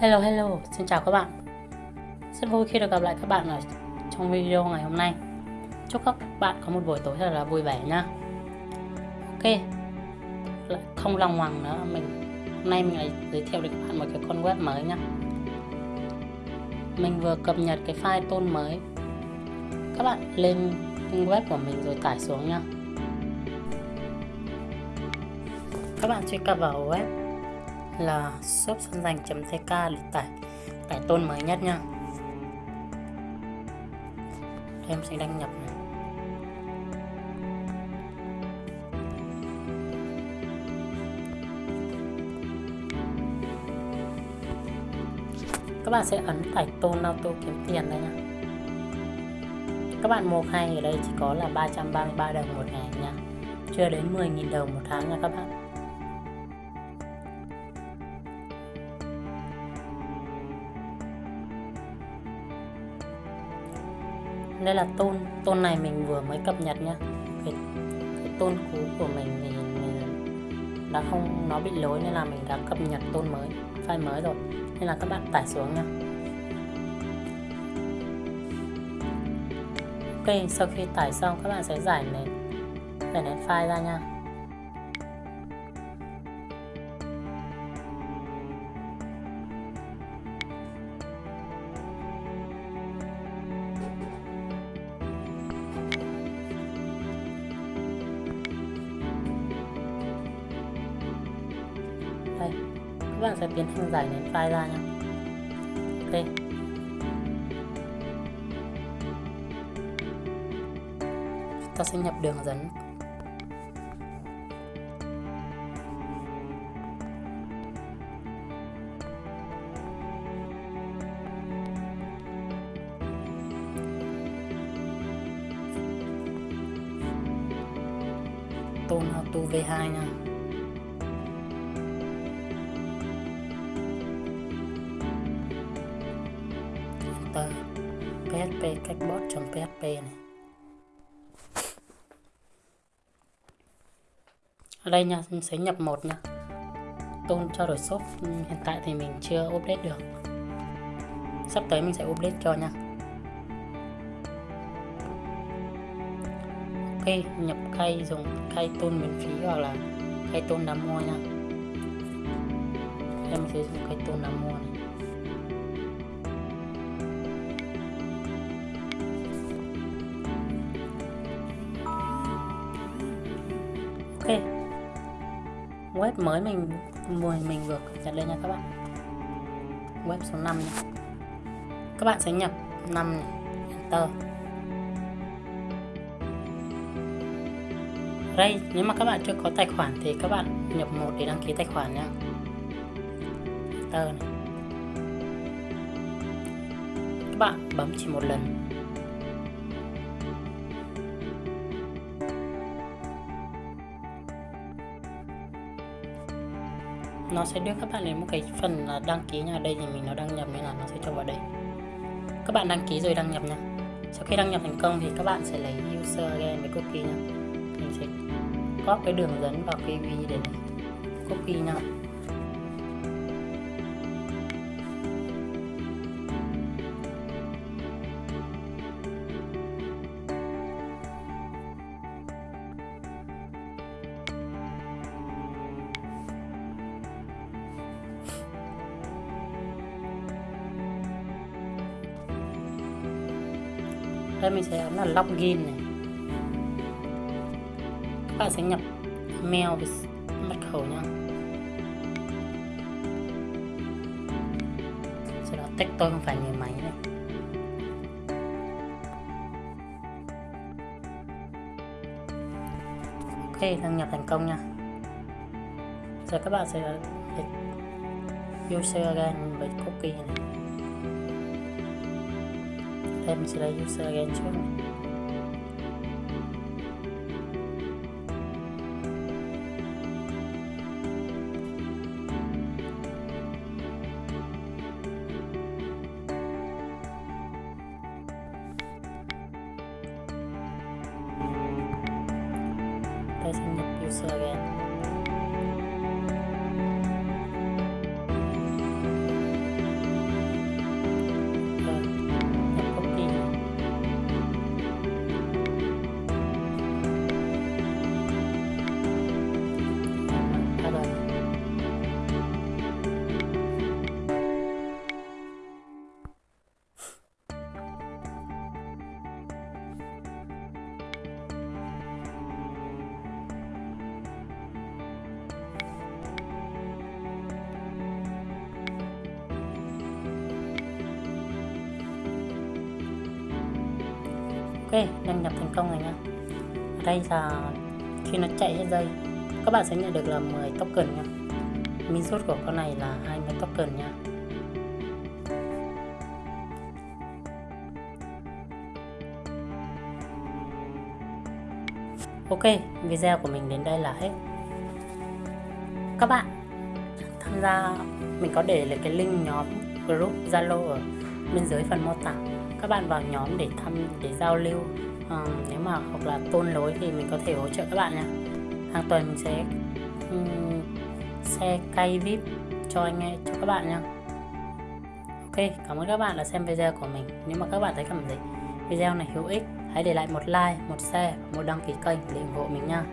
Hello hello, xin chào các bạn. Rất vui khi được gặp lại các bạn ở trong video ngày hôm nay. Chúc các bạn có một buổi tối thật là vui vẻ nha Ok. Không lòng hoàng nữa. Mình Hôm nay mình lại giới thiệu đến các bạn một cái con web mới nhá. Mình vừa cập nhật cái file tôn mới. Các bạn lên web của mình rồi tải xuống nhá. Các bạn truy cập vào web là shop xuân dành.tk để tải tải tôn mới nhất nha em sẽ đăng nhập này. các bạn sẽ ấn tải tôn auto kiếm tiền đây nha các bạn mua hay ở đây chỉ có là 333 đồng một ngày nha chưa đến 10.000 đồng một tháng nha các bạn. Đây là tôn tôn này mình vừa mới cập nhật nhá. Cái, cái tôn cũ của mình thì mình đã không nó bị lỗi nên là mình đã cập nhật tôn mới file mới rồi. Nên là các bạn tải xuống nha ok sau khi tải xong các bạn sẽ giải nền giải nền file ra nha. Các bạn sẽ tiến hành giải nén file ra nhé ok. Ta sẽ nhập đường dẫn. Tôn auto v2 nha php cách này. Ở đây nha, mình sẽ nhập một nha. Tôn cho đổi shop ừ, hiện tại thì mình chưa update được. Sắp tới mình sẽ update cho nha. Ok nhập khay dùng khay tôn miễn phí hoặc là khay tôn đã mua nha. Em sẽ dùng khay tôn đã mua này. Ok. Web mới mình mình mình vừa cập lên nha các bạn. Web số 5 nha. Các bạn sẽ nhập 5 này. Enter. Đây, nếu mà các bạn chưa có tài khoản thì các bạn nhập một để đăng ký tài khoản nha. Enter này. Các bạn bấm chỉ một lần. Nó sẽ đưa các bạn đến một cái phần là đăng ký nha đây thì mình nó đăng nhập nên là nó sẽ cho vào đây. Các bạn đăng ký rồi đăng nhập nha. Sau khi đăng nhập thành công thì các bạn sẽ lấy user again với cookie nha. Mình sẽ copy cái đường dẫn vào cái vi để copy nha. Đây mình sẽ ấn là login này. Các bạn sẽ nhập mail với mật khẩu nha sau đó tách tôi không phải người máy này. Ok đăng nhập thành công nha. Giờ các bạn sẽ user again với cookie này em sẽ lấy user again trước này. đây sẽ nhập user again ok đăng nhập thành công rồi nha ở đây là khi nó chạy hết dây các bạn sẽ nhận được là 10 token nha min rút của con này là 20 token nha Ok, video của mình đến đây là hết. Các bạn tham gia mình có để lại cái link nhóm group Zalo ở bên dưới phần mô tả. Các bạn vào nhóm để thăm để giao lưu. À, nếu mà hoặc là tôn lối thì mình có thể hỗ trợ các bạn nha. Hàng tuần mình sẽ um, xe cay vip cho anh em cho các bạn nha. Ok, cảm ơn các bạn đã xem video của mình. Nếu mà các bạn thấy cảm thấy video này hữu ích hãy để lại một like, một share, một đăng ký kênh để ủng hộ mình nha.